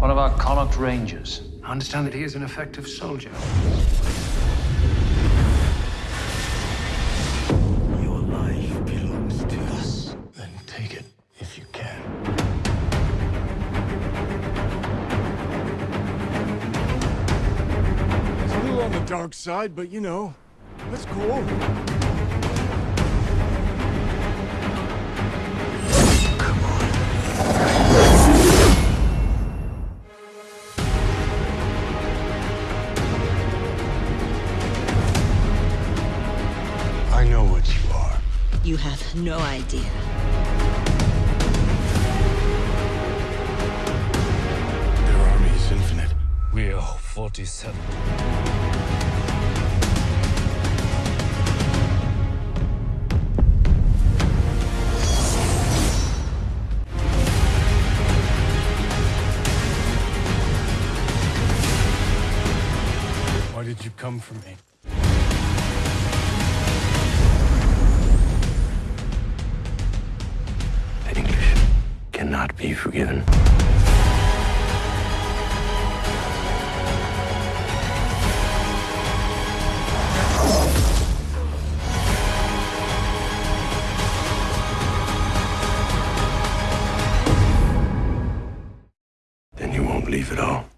Connaught Rangers. I understand that he is an effective soldier. Your life belongs to us. Then take it if you can. It's a little on the dark side, but you know, that's cool. You have no idea. Their army is infinite. We are 47. Why did you come for me? Cannot be forgiven. Then you won't leave at all.